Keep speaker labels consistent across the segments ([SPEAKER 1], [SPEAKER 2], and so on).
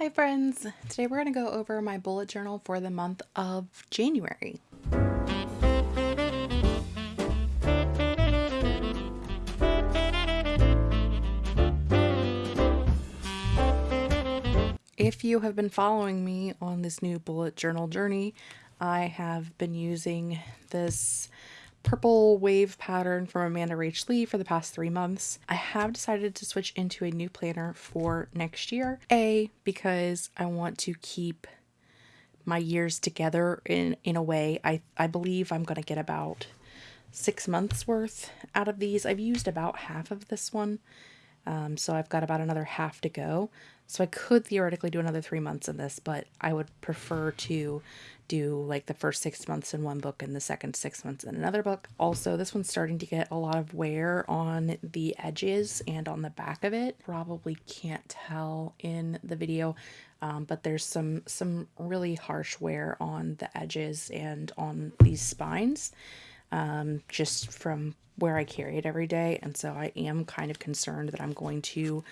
[SPEAKER 1] Hi friends! Today we're going to go over my bullet journal for the month of January. If you have been following me on this new bullet journal journey, I have been using this purple wave pattern from Amanda Rach Lee for the past three months. I have decided to switch into a new planner for next year. A, because I want to keep my years together in, in a way. I, I believe I'm going to get about six months worth out of these. I've used about half of this one. Um, so I've got about another half to go. So I could theoretically do another three months in this, but I would prefer to do like the first six months in one book and the second six months in another book. Also, this one's starting to get a lot of wear on the edges and on the back of it. Probably can't tell in the video, um, but there's some some really harsh wear on the edges and on these spines um, just from where I carry it every day. And so I am kind of concerned that I'm going to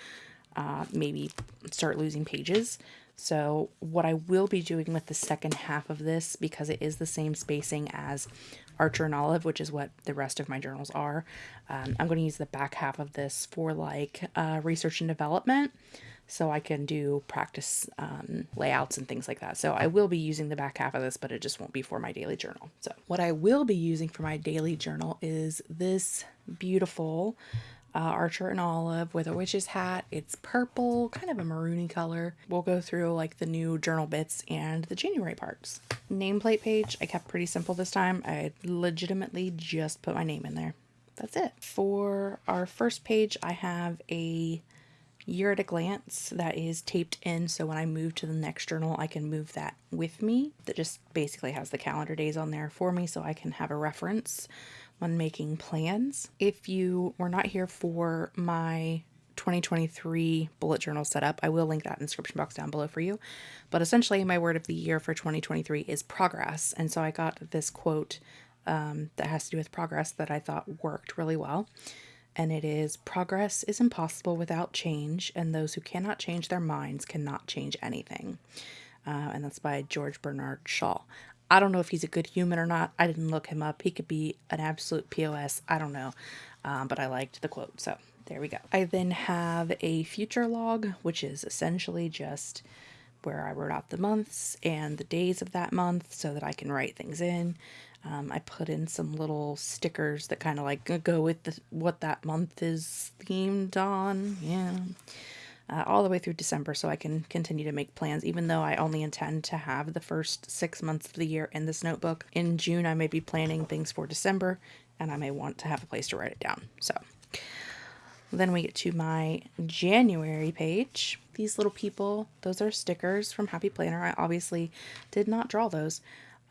[SPEAKER 1] uh, maybe start losing pages. So what I will be doing with the second half of this, because it is the same spacing as Archer and Olive, which is what the rest of my journals are, um, I'm going to use the back half of this for like uh, research and development so I can do practice um, layouts and things like that. So I will be using the back half of this, but it just won't be for my daily journal. So what I will be using for my daily journal is this beautiful uh, Archer and Olive with a witch's hat. It's purple, kind of a maroony color. We'll go through like the new journal bits and the January parts. Nameplate page, I kept pretty simple this time. I legitimately just put my name in there. That's it. For our first page, I have a year at a glance that is taped in so when I move to the next journal I can move that with me that just basically has the calendar days on there for me so I can have a reference when making plans. If you were not here for my 2023 bullet journal setup, I will link that in the description box down below for you. But essentially, my word of the year for 2023 is progress. And so I got this quote um, that has to do with progress that I thought worked really well. And it is progress is impossible without change, and those who cannot change their minds cannot change anything. Uh, and that's by George Bernard Shaw. I don't know if he's a good human or not. I didn't look him up. He could be an absolute POS. I don't know. Um, but I liked the quote. So there we go. I then have a future log, which is essentially just where I wrote out the months and the days of that month so that I can write things in. Um, I put in some little stickers that kind of like go with the, what that month is themed on. Yeah uh, all the way through December so I can continue to make plans, even though I only intend to have the first six months of the year in this notebook. In June, I may be planning things for December and I may want to have a place to write it down. So then we get to my January page. These little people, those are stickers from Happy Planner. I obviously did not draw those.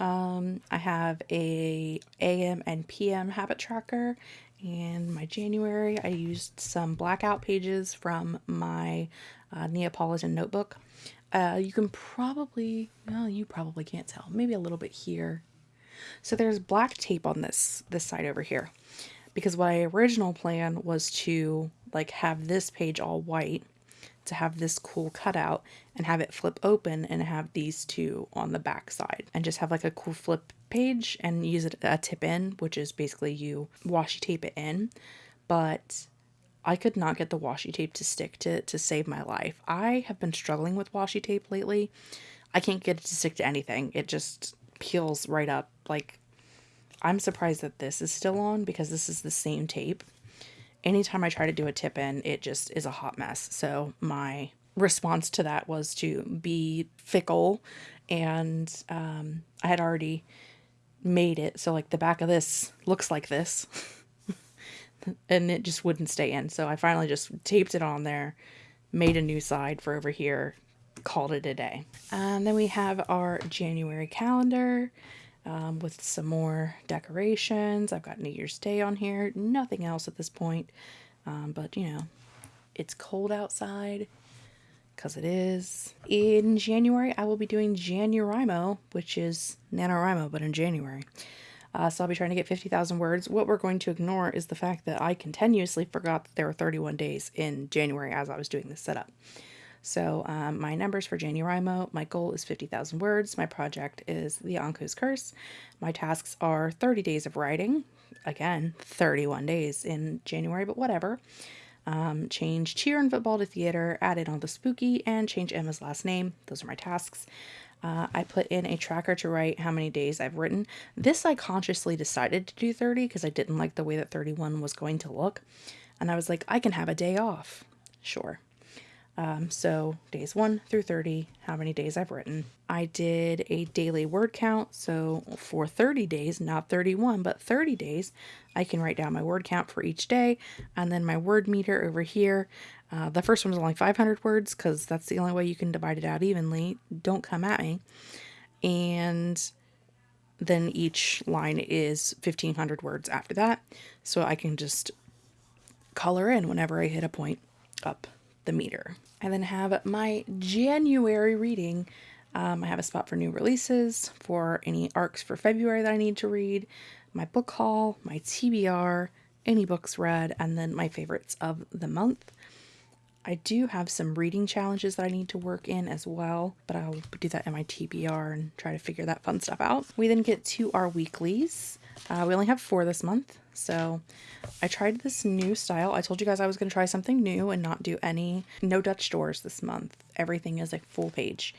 [SPEAKER 1] Um, I have a AM and PM habit tracker and my January, I used some blackout pages from my uh, Neapolitan notebook. Uh, you can probably, well, you probably can't tell, maybe a little bit here. So there's black tape on this, this side over here because my original plan was to like have this page all white to have this cool cutout and have it flip open and have these two on the back side and just have like a cool flip page and use it a tip in, which is basically you washi tape it in. But I could not get the washi tape to stick to to save my life. I have been struggling with washi tape lately. I can't get it to stick to anything. It just peels right up. Like I'm surprised that this is still on because this is the same tape anytime I try to do a tip in, it just is a hot mess. So my response to that was to be fickle and um, I had already made it. So like the back of this looks like this and it just wouldn't stay in. So I finally just taped it on there made a new side for over here called it a day. And then we have our January calendar um, with some more decorations. I've got New Year's Day on here. Nothing else at this point. Um, but, you know, it's cold outside because it is. In January, I will be doing Januarymo, which is NaNoWriMo, but in January. Uh, so I'll be trying to get 50,000 words. What we're going to ignore is the fact that I continuously forgot that there were 31 days in January as I was doing this setup. So um, my numbers for NaNoWriMo, my goal is 50,000 words. My project is The Anku's Curse. My tasks are 30 days of writing. Again, 31 days in January, but whatever. Um, change cheer and football to theater, add in all the spooky, and change Emma's last name. Those are my tasks. Uh, I put in a tracker to write how many days I've written. This I consciously decided to do 30 because I didn't like the way that 31 was going to look. And I was like, I can have a day off. Sure. Um, so days 1 through 30, how many days I've written. I did a daily word count. So for 30 days, not 31, but 30 days, I can write down my word count for each day. And then my word meter over here. Uh, the first one was only 500 words because that's the only way you can divide it out evenly. Don't come at me. And then each line is 1500 words after that. So I can just color in whenever I hit a point up the meter. I then have my January reading. Um, I have a spot for new releases, for any arcs for February that I need to read, my book haul, my TBR, any books read, and then my favorites of the month. I do have some reading challenges that I need to work in as well, but I'll do that in my TBR and try to figure that fun stuff out. We then get to our weeklies. Uh, we only have four this month, so I tried this new style. I told you guys I was going to try something new and not do any, no Dutch doors this month. Everything is a full page.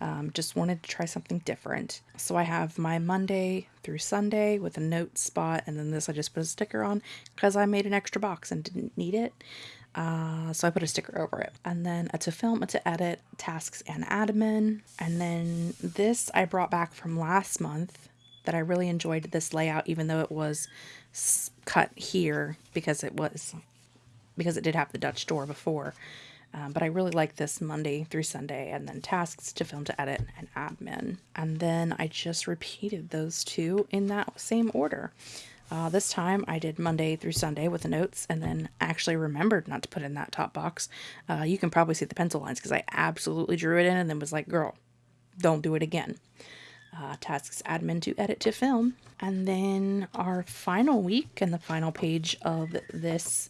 [SPEAKER 1] Um, just wanted to try something different. So I have my Monday through Sunday with a note spot, and then this I just put a sticker on because I made an extra box and didn't need it. Uh, so I put a sticker over it. And then a to film, a to edit, tasks and admin. And then this I brought back from last month that I really enjoyed this layout, even though it was cut here because it was, because it did have the Dutch door before. Um, but I really like this Monday through Sunday and then tasks to film to edit and admin. And then I just repeated those two in that same order. Uh, this time I did Monday through Sunday with the notes and then actually remembered not to put in that top box. Uh, you can probably see the pencil lines because I absolutely drew it in and then was like, girl, don't do it again. Uh, tasks admin to edit to film. And then our final week and the final page of this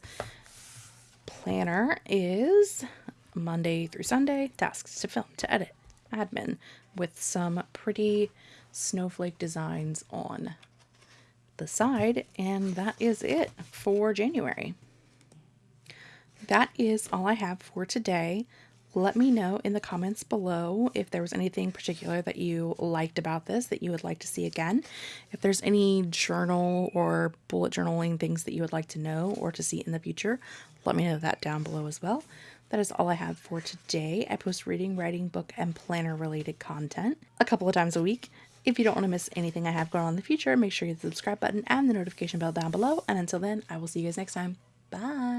[SPEAKER 1] planner is Monday through Sunday, tasks to film to edit admin with some pretty snowflake designs on the side, and that is it for January. That is all I have for today. Let me know in the comments below if there was anything particular that you liked about this that you would like to see again. If there's any journal or bullet journaling things that you would like to know or to see in the future, let me know that down below as well. That is all I have for today. I post reading, writing, book, and planner related content a couple of times a week. If you don't want to miss anything I have going on in the future, make sure you hit the subscribe button and the notification bell down below. And until then, I will see you guys next time. Bye.